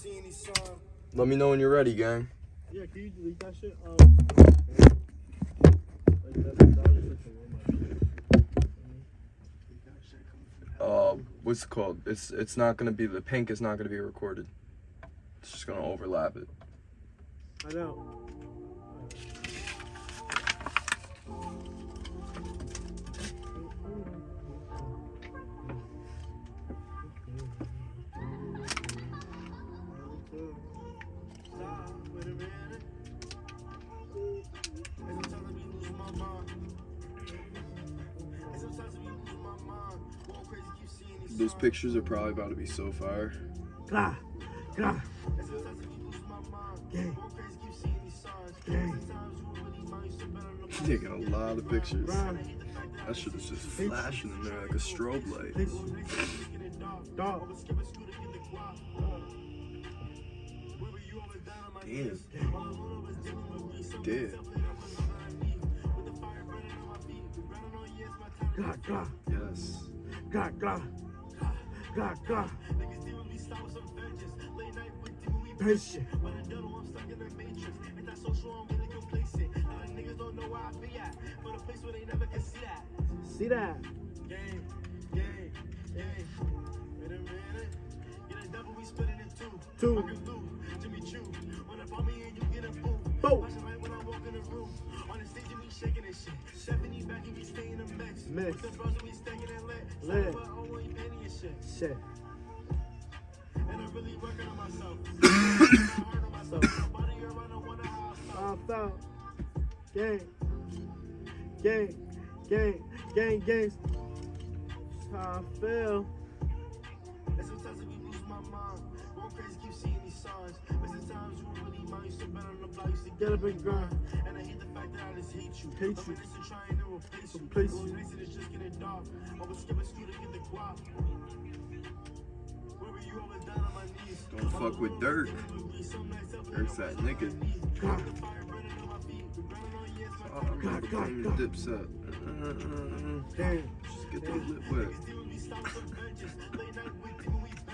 seeing these signs. Let me know when you're ready, gang. Yeah, can you delete that shit? Um, like that, that was just like a. Uh, what's it called? It's it's not gonna be the pink is not gonna be recorded. It's just gonna overlap it. I know. Those pictures are probably about to be so fire. Gah, gah, And sometimes I be losing my mind. Gang. Going crazy, keep seeing these signs. Gang. Sometimes you won't really mind, you still better than He's taking a lot of pictures. Brian, That shit is just flashing in there like a strobe light. please. Dog. Damn. Damn. Gah, gah, Yes. gah, gah, gah, gah. Patient. See that? See that? Game, gang, gang. Wait a minute. Get a double, we split it in two. Two. Fucking Lou, Jimmy Choo. When I bought me and you get a boom. Boom. Watch it right when I walk in the room. On the stage, and we shaking this shit. 70 back and we stay in the mix. Mix. With the bros we stacking it lit. Lit. But ain't penny and shit. And I'm really working on myself. Hard on myself. Nobody around, I wonder how I felt. Gang. Gang. Gang. Gang. Gang. How I feel. Crazy, keep seeing these signs. But sometimes you won't really mind. You still better on the block. You still Get up and grind. And I hate the fact that I just hate you. Hate But you. this is trying to replace you. Replace Going you. crazy, it's just getting dark. I was skipping school to get the guap. Where were you? I was down on my knees. Don't fuck with Dirk. Dirk's that nigga. Gah. Oh, I'm gonna the dip set. Gang. Just get the lip wet.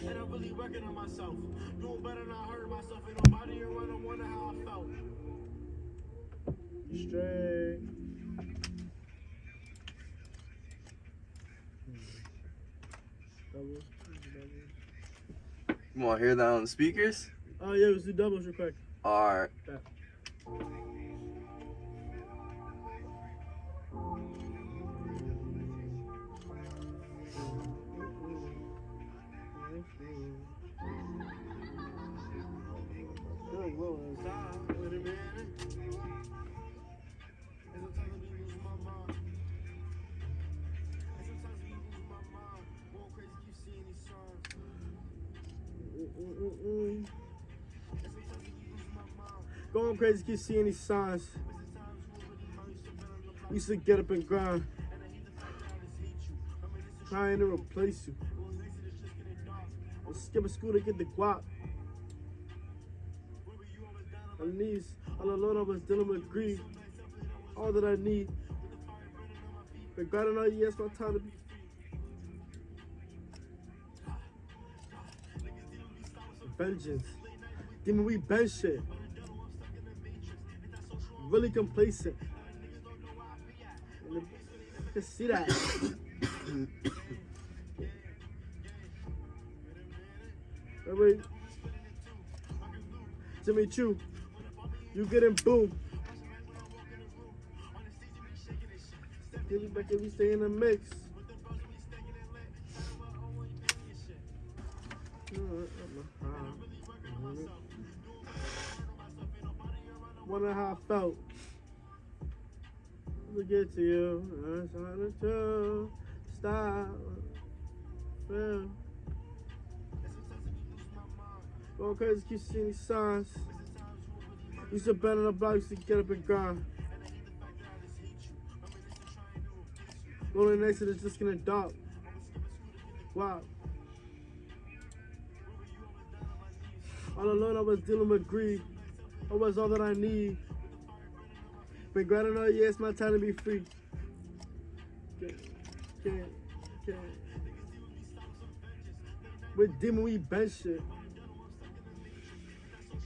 And I'm really working on myself. Doing better than I heard myself. Ain't nobody around, I wonder how I felt. Straight. Double. You wanna hear that on the speakers? Oh yeah, let's do doubles real quick. Alright. Good, mind, crazy, can't see any signs. We used to get up and grind, trying to replace you. going crazy, it's just getting dark. I was skipping school to get the guap. My knees, all alone, I was dealing with grief. All that I need. And all, yes, my time to be Vengeance. Demon, we bench shit. Really complacent. I can see that. Everybody, Jimmy Choo, you getting boom. Give me back and we stay in the mix. Uh, Wonder how I felt. To get to you, I'm trying to stop. Feel. Going crazy, keep seeing these signs. Used to bend on the block, used to get up and grind. Rolling next to it's just gonna dark. Wow. All alone, I was dealing with greed. I was all that I need. Been grinding all year, it's my time to be free. Can't, can't, can't. With demon, we bench shit.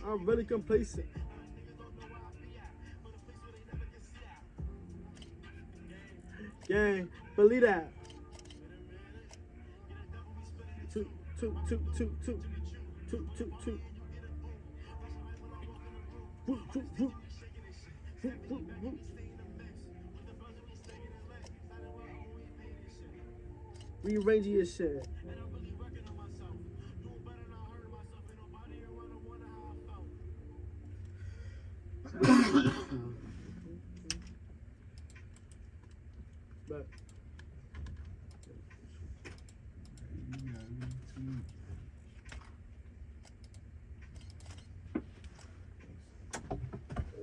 I'm really complacent. Gang, believe that. Two, two, two, two, two, two, two, two. Rearranging your shit. But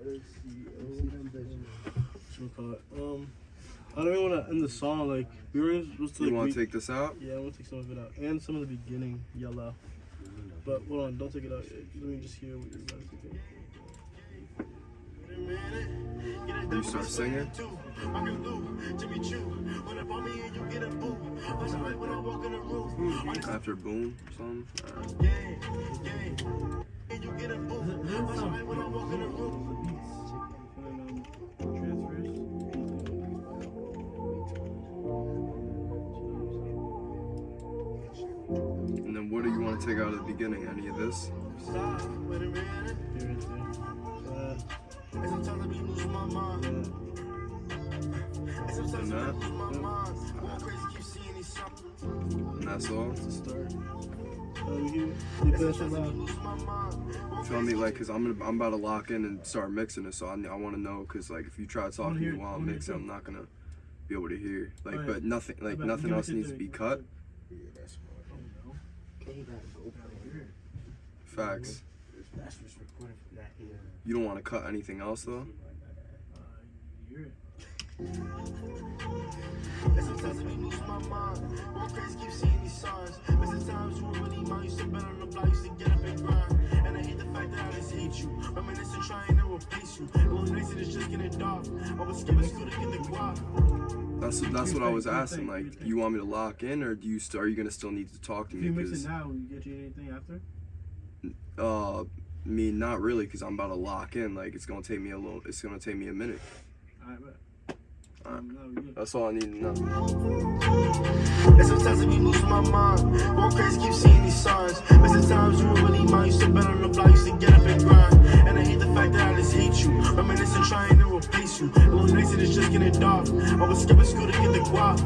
let's see. What? Um, I don't even want to end the song. Like we were supposed to. You want to take this out? Yeah, I'm gonna take some of it out and some of the beginning yellow. But hold on, don't take it out yet. Let me just hear what you're about to think. You start singing. After boom, something. Alright. Take out of the beginning? Any of this? Here it is. Sometimes I be losing my mind. And sometimes I And that? lose my mind. Going crazy, keep seeing these signs. And that's all? to start. You, you play that shit loud. Lose my mind. Going Feel me? Like, cause I'm gonna, I'm about to lock in and start mixing it. So I, I want to know, cause like if you try talking to me while I I'm mixing, I'm not gonna be able to hear. Like, Alright. but nothing, like nothing else needs to be cut. Yeah, that's what Facts. That's what's recorded from that era. You don't want to cut anything else though. Sometimes I losing my mind. Keep seeing these signs. Really bet on the block, get up and grind. And I hate the fact that I just hate you. Trying to replace you. And it's just getting dark. I was school to get the guap. That's that's what I was asking. think? Like, do you want me to lock in, or do you st- are you gonna still need to talk to If me? you mix Because it now, will you get you anything after? uh, me not really, cause I'm about to lock in. Like, it's gonna take me a little. It's gonna take me a minute. Alright, bet. Alright. Um, no. That's all I need to know. And sometimes I be losing my mind. Going crazy, keep seeing these signs. But sometimes you really mine. Used to bet on the block, used to get up and grind. And I hate the fact that I just hate you. Reminiscing, replace you. And it's just getting dark. I was skipping school to get the guap.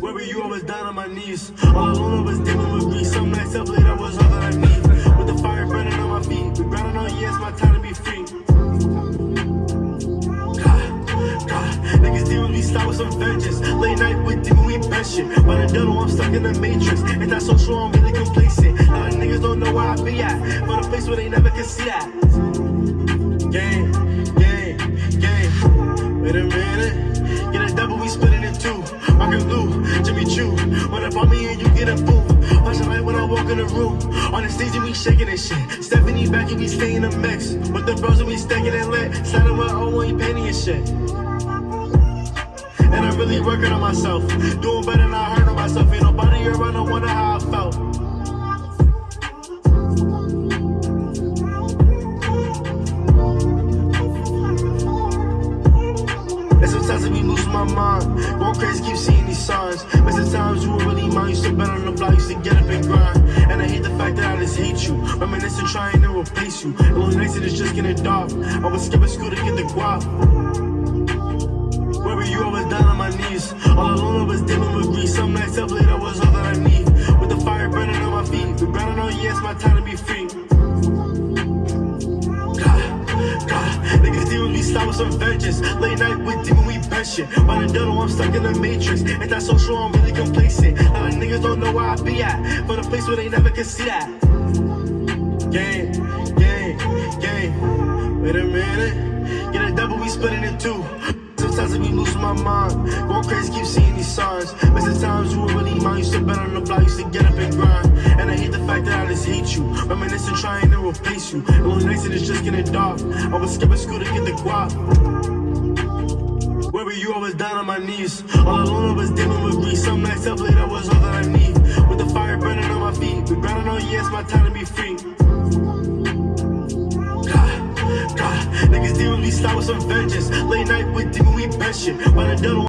Where were you? I was down on my knees. All alone, I was dealing with grief. Some nights up late, I was all that I need. With the fire burning on my feet. Grinding year, it's my time to be free. God, God, niggas demon, we start with some vengeance. Late night with demon, we shit. By the devil, I'm stuck in the matrix. Ain't that so true, I'm really complacent. Of niggas don't know where I be at. But a place where they never can see that. Gang. Wait a minute. Get a double, we split it in two. Rock and Lou, Jimmy Choo. Up on me and you get a boom. Watch the light when I walk in the room. On the stage and we shaking this shit. Stephanie back and we stay in the mix. With the bros and we stacking it lit. Sliding with O and painting and shit. And I'm really working on myself. Doing better than I heard of myself. Ain't nobody around, I wonder how I felt. My mind. Crazy, keep seeing these signs. But sometimes you were really mine. Used to bet on the block, used to get up and grind. And I hate the fact that I just hate you. Reminiscing, trying to replace you. A little nice and it's just getting dark. I was skipping school to get the guap. Where were you? I was down on my knees. All alone, I was dealing with grief. Some nights up late, I was all that I need. With the fire burning on my feet. Grinding all year, my time to be free. Some vengeance. Late night with demon, we bet. By the devil, I'm stuck in the matrix. Ain't that so true, I'm really complacent. A lot of niggas don't know where I be at. But a place where they never can see that. Gang, gang, Game. Wait a minute. Get a double, we splitting it in two. Sometimes I be losing my mind. Going crazy, keep seeing these signs. Missing times you were really mine. Used to bet on the block, used to get up and grind. And I hate the fact that I just hate you. Reminiscing, trying to replace you. It was nice and it's just getting dark. I was skipping school to get the guap. Where were you? I was down on my knees. All alone, I was dealing with grief. Some nights up late, I was all that I need. With the fire burning on my feet. We grinding on, yeah, it's my time to be free. Niggas dealing with some vengeance. Late night with demon, we bench shit. By the devil.